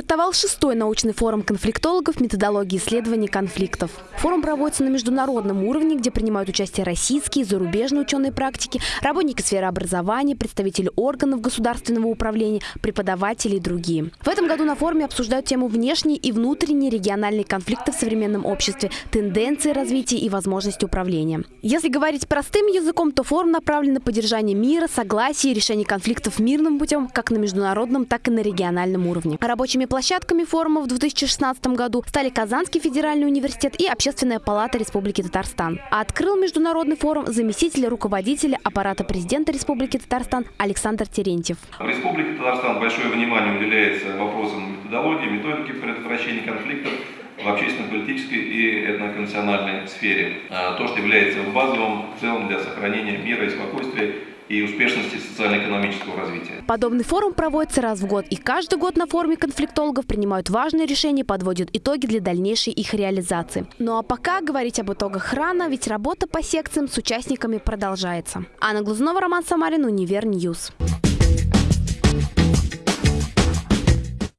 Стартовал шестой научный форум конфликтологов методологии исследований конфликтов. Форум проводится на международном уровне, где принимают участие российские, зарубежные ученые практики, работники сферы образования, представители органов государственного управления, преподаватели и другие. В этом году на форуме обсуждают тему внешние и внутренние региональные конфликты в современном обществе, тенденции развития и возможности управления. Если говорить простым языком, то форум направлен на поддержание мира, согласия и решение конфликтов мирным путем как на международном, так и на региональном уровне. Рабочими площадками форума в 2016 году стали Казанский федеральный университет и Общественная палата Республики Татарстан. А открыл международный форум заместитель руководителя аппарата президента Республики Татарстан Александр Терентьев. В Республике Татарстан большое внимание уделяется вопросам методологии, методики предотвращения конфликтов в общественно-политической и этноконфессиональной сфере. А, то, что является базовым целом для сохранения мира и спокойствия и успешности социально-экономического развития. Подобный форум проводится раз в год, и каждый год на форуме конфликтологов принимают важные решения, подводят итоги для дальнейшей их реализации. Ну а пока говорить об итогах рано, ведь работа по секциям с участниками продолжается. Анна Глазунова, Роман Самарин, Univer News. News.